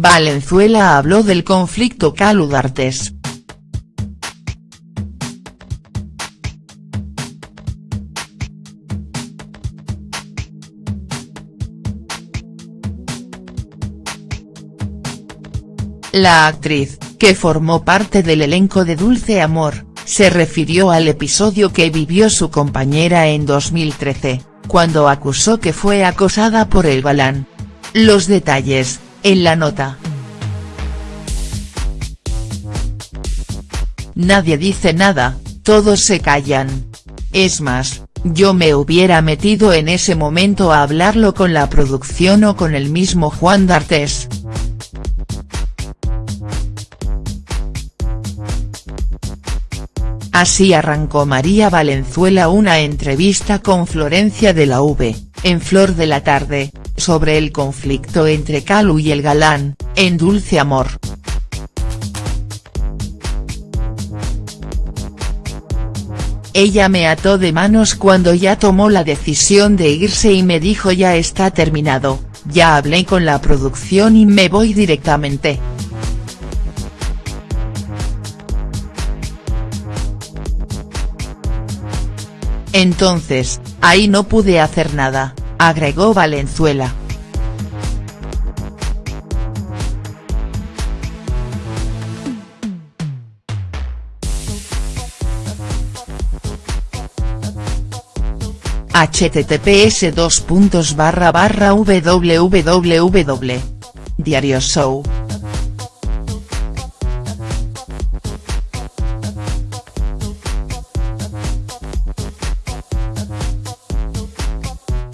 Valenzuela habló del conflicto Calu D'Artes. La actriz, que formó parte del elenco de Dulce Amor, se refirió al episodio que vivió su compañera en 2013, cuando acusó que fue acosada por el galán. Los detalles, en la nota. Nadie dice nada, todos se callan. Es más, yo me hubiera metido en ese momento a hablarlo con la producción o con el mismo Juan D'Artes. Así arrancó María Valenzuela una entrevista con Florencia de la V, en Flor de la Tarde, sobre el conflicto entre Calu y el galán, en Dulce Amor. Ella me ató de manos cuando ya tomó la decisión de irse y me dijo ya está terminado, ya hablé con la producción y me voy directamente. Entonces, ahí no pude hacer nada, agregó Valenzuela. https www. Diario Show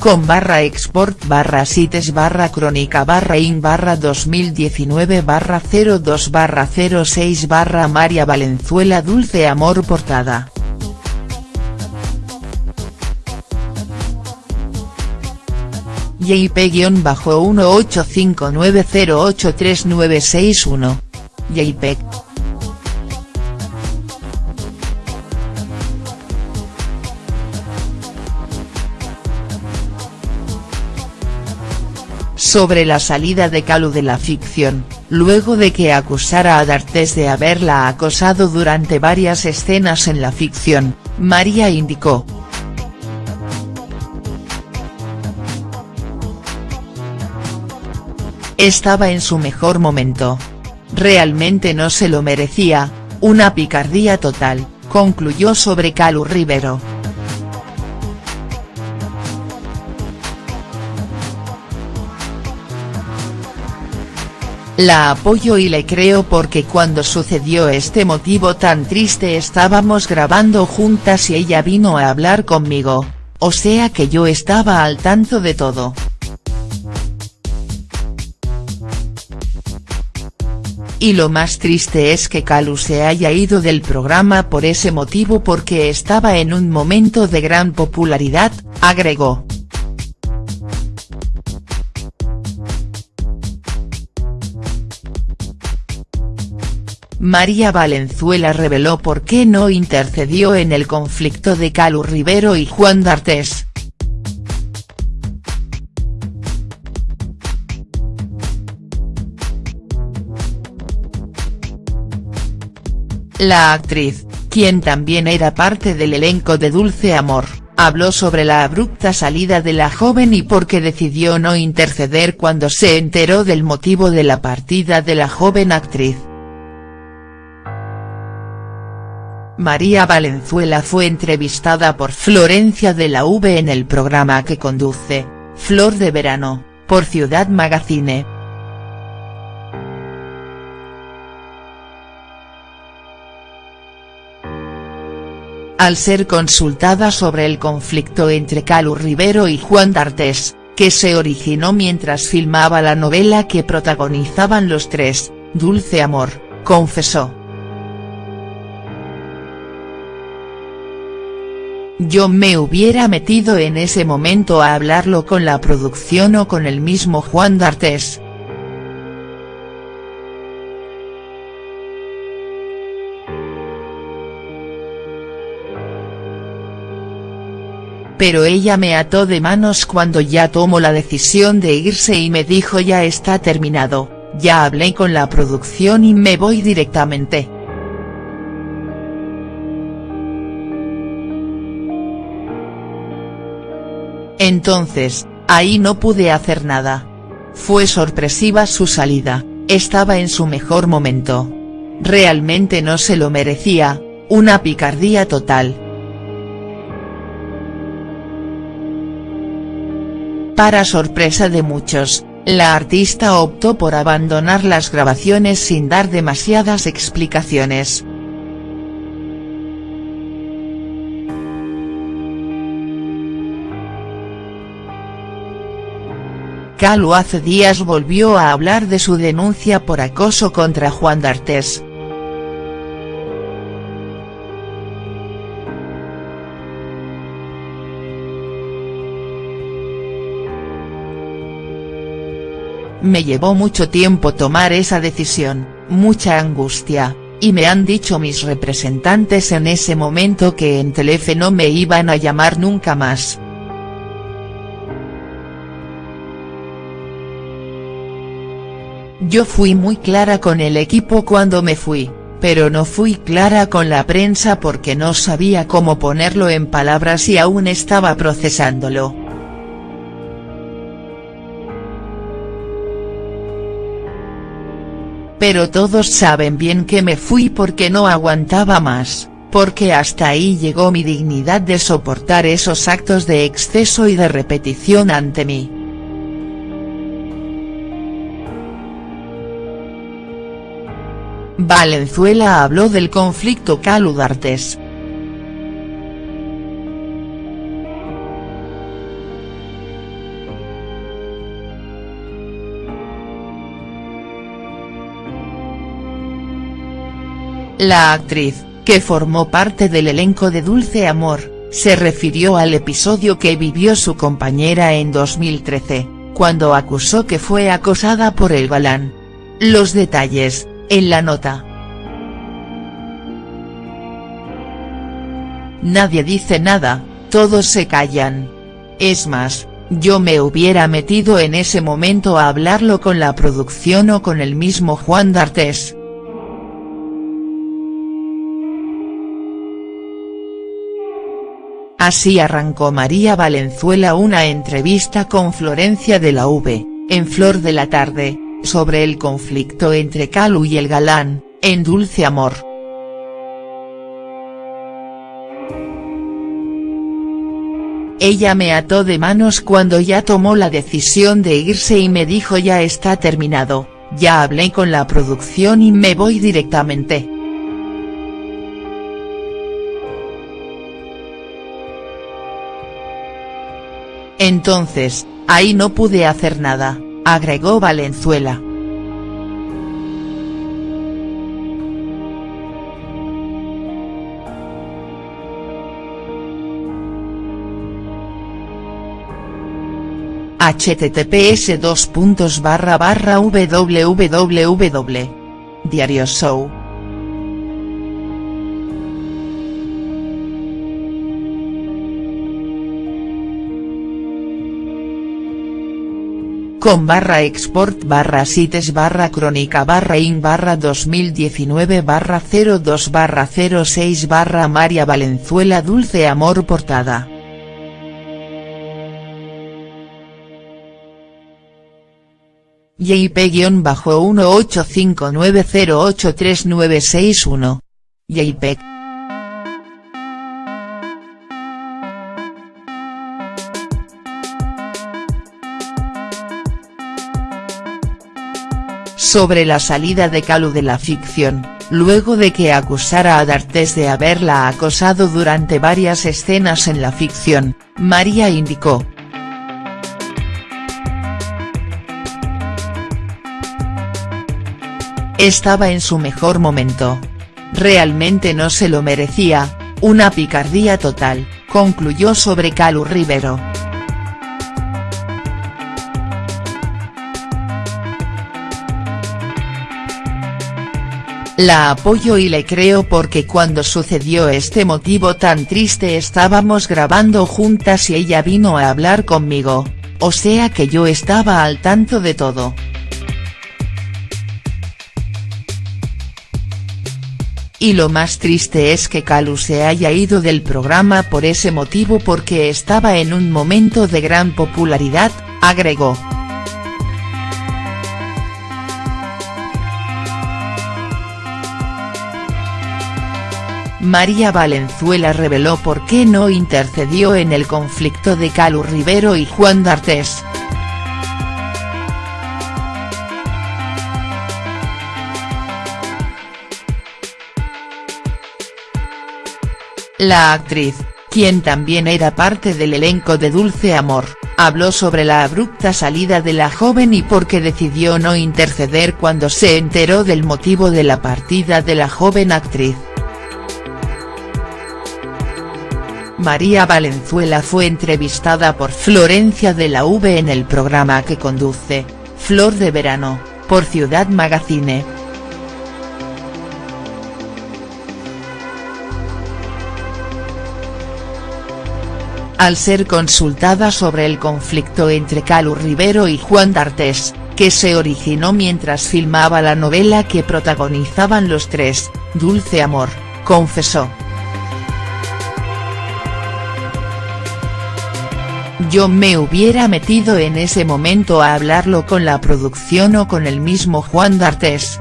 con barra export barra sites barra crónica barra in barra 2019 barra 02 barra 06 barra María Valenzuela Dulce Amor Portada. JP-1859083961. JPEG. Sobre la salida de Calu de la ficción, luego de que acusara a D'Artes de haberla acosado durante varias escenas en la ficción, María indicó. Estaba en su mejor momento. Realmente no se lo merecía, una picardía total, concluyó sobre Calu Rivero. La apoyo y le creo porque cuando sucedió este motivo tan triste estábamos grabando juntas y ella vino a hablar conmigo, o sea que yo estaba al tanto de todo. Y lo más triste es que Calu se haya ido del programa por ese motivo porque estaba en un momento de gran popularidad, agregó. María Valenzuela reveló por qué no intercedió en el conflicto de Calu Rivero y Juan D'Artes. La actriz, quien también era parte del elenco de Dulce Amor, habló sobre la abrupta salida de la joven y por qué decidió no interceder cuando se enteró del motivo de la partida de la joven actriz. María Valenzuela fue entrevistada por Florencia de la V en el programa que conduce, Flor de Verano, por Ciudad Magazine. Al ser consultada sobre el conflicto entre Calu Rivero y Juan D'Artes, que se originó mientras filmaba la novela que protagonizaban los tres, Dulce Amor, confesó. Yo me hubiera metido en ese momento a hablarlo con la producción o con el mismo Juan D'Artes. Pero ella me ató de manos cuando ya tomó la decisión de irse y me dijo ya está terminado, ya hablé con la producción y me voy directamente. Entonces, ahí no pude hacer nada. Fue sorpresiva su salida, estaba en su mejor momento. Realmente no se lo merecía, una picardía total. Para sorpresa de muchos, la artista optó por abandonar las grabaciones sin dar demasiadas explicaciones. Calu hace días volvió a hablar de su denuncia por acoso contra Juan D'Artes. Me llevó mucho tiempo tomar esa decisión, mucha angustia, y me han dicho mis representantes en ese momento que en Telefe no me iban a llamar nunca más. Yo fui muy clara con el equipo cuando me fui, pero no fui clara con la prensa porque no sabía cómo ponerlo en palabras y aún estaba procesándolo. Pero todos saben bien que me fui porque no aguantaba más, porque hasta ahí llegó mi dignidad de soportar esos actos de exceso y de repetición ante mí. Valenzuela habló del conflicto Caludartes. La actriz, que formó parte del elenco de Dulce Amor, se refirió al episodio que vivió su compañera en 2013, cuando acusó que fue acosada por el galán. Los detalles, en la nota. Nadie dice nada, todos se callan. Es más, yo me hubiera metido en ese momento a hablarlo con la producción o con el mismo Juan D'Artes. Así arrancó María Valenzuela una entrevista con Florencia de la V, en Flor de la Tarde, sobre el conflicto entre Calu y el galán, en Dulce Amor. Ella me ató de manos cuando ya tomó la decisión de irse y me dijo ya está terminado, ya hablé con la producción y me voy directamente. Entonces, ahí no pude hacer nada agregó Valenzuela. https www. Diario Show con barra export barra sites barra crónica barra in barra 2019 barra 02 barra 06 barra María Valenzuela Dulce Amor Portada. JP-1859083961. JPEG. Sobre la salida de Calu de la ficción, luego de que acusara a D'Artes de haberla acosado durante varias escenas en la ficción, María indicó. Estaba en su mejor momento. Realmente no se lo merecía, una picardía total, concluyó sobre Calu Rivero. La apoyo y le creo porque cuando sucedió este motivo tan triste estábamos grabando juntas y ella vino a hablar conmigo, o sea que yo estaba al tanto de todo. Y lo más triste es que Calu se haya ido del programa por ese motivo porque estaba en un momento de gran popularidad, agregó. María Valenzuela reveló por qué no intercedió en el conflicto de Calu Rivero y Juan D'Artes. La actriz, quien también era parte del elenco de Dulce Amor, habló sobre la abrupta salida de la joven y por qué decidió no interceder cuando se enteró del motivo de la partida de la joven actriz. María Valenzuela fue entrevistada por Florencia de la V en el programa que conduce, Flor de Verano, por Ciudad Magazine. Al ser consultada sobre el conflicto entre Calu Rivero y Juan D'Artes, que se originó mientras filmaba la novela que protagonizaban los tres, Dulce Amor, confesó. Yo me hubiera metido en ese momento a hablarlo con la producción o con el mismo Juan D'Artes.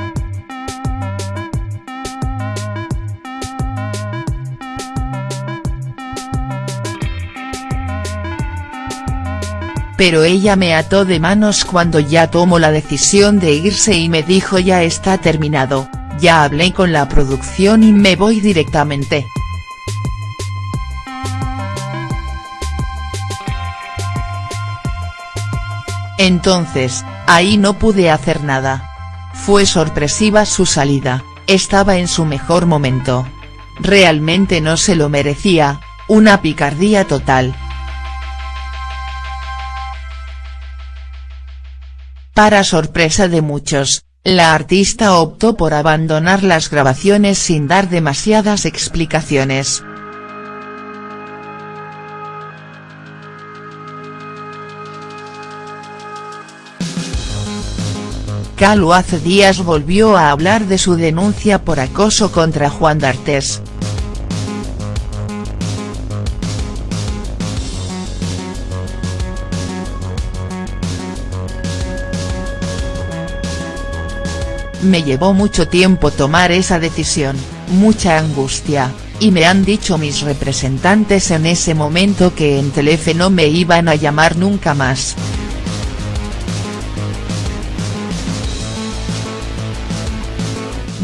Pero ella me ató de manos cuando ya tomó la decisión de irse y me dijo ya está terminado, ya hablé con la producción y me voy directamente. Entonces, ahí no pude hacer nada. Fue sorpresiva su salida, estaba en su mejor momento. Realmente no se lo merecía, una picardía total. Para sorpresa de muchos, la artista optó por abandonar las grabaciones sin dar demasiadas explicaciones. Calu hace días volvió a hablar de su denuncia por acoso contra Juan D'Artes. Me llevó mucho tiempo tomar esa decisión, mucha angustia, y me han dicho mis representantes en ese momento que en Telefe no me iban a llamar nunca más.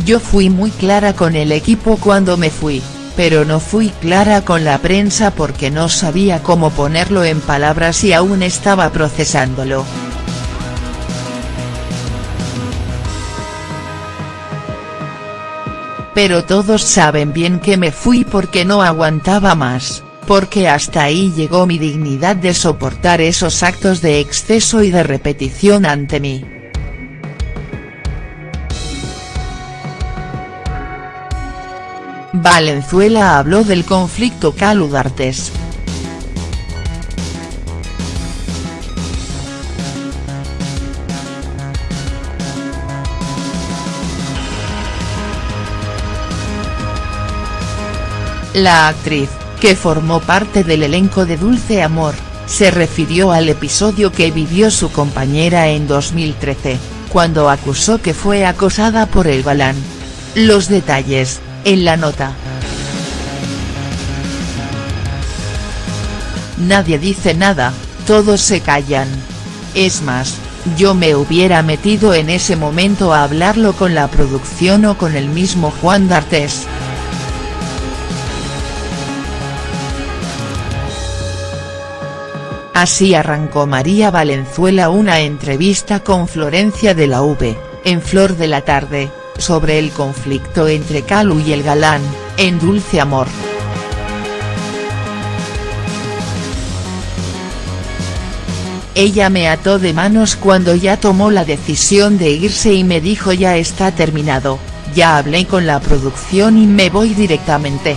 Yo fui muy clara con el equipo cuando me fui, pero no fui clara con la prensa porque no sabía cómo ponerlo en palabras y aún estaba procesándolo. Pero todos saben bien que me fui porque no aguantaba más, porque hasta ahí llegó mi dignidad de soportar esos actos de exceso y de repetición ante mí. Valenzuela habló del conflicto Calu D'Artes. La actriz, que formó parte del elenco de Dulce Amor, se refirió al episodio que vivió su compañera en 2013, cuando acusó que fue acosada por el galán. Los detalles, en la nota. Nadie dice nada, todos se callan. Es más, yo me hubiera metido en ese momento a hablarlo con la producción o con el mismo Juan D'Artes. Así arrancó María Valenzuela una entrevista con Florencia de la V, en Flor de la Tarde, sobre el conflicto entre Calu y el galán, en Dulce Amor. Ella me ató de manos cuando ya tomó la decisión de irse y me dijo ya está terminado, ya hablé con la producción y me voy directamente.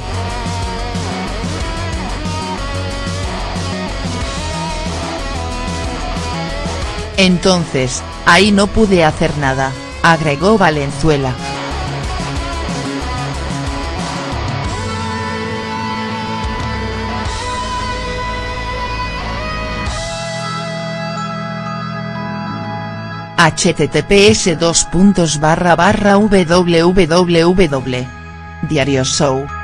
Entonces, ahí no pude hacer nada agregó Valenzuela. https www. Diario Show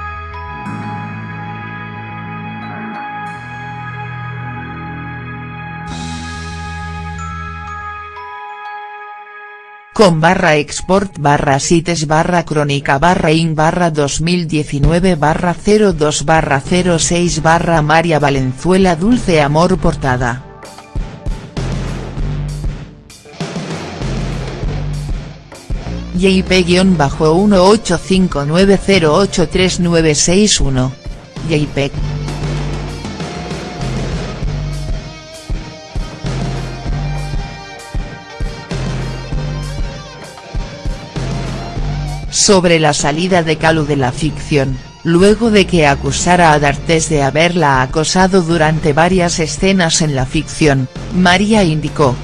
con barra export barra sites barra crónica barra in barra 2019 barra 02 barra 06 barra María Valenzuela Dulce Amor Portada. JP-1859083961. JPEG. Sobre la salida de Calu de la ficción, luego de que acusara a D'Artes de haberla acosado durante varias escenas en la ficción, María indicó,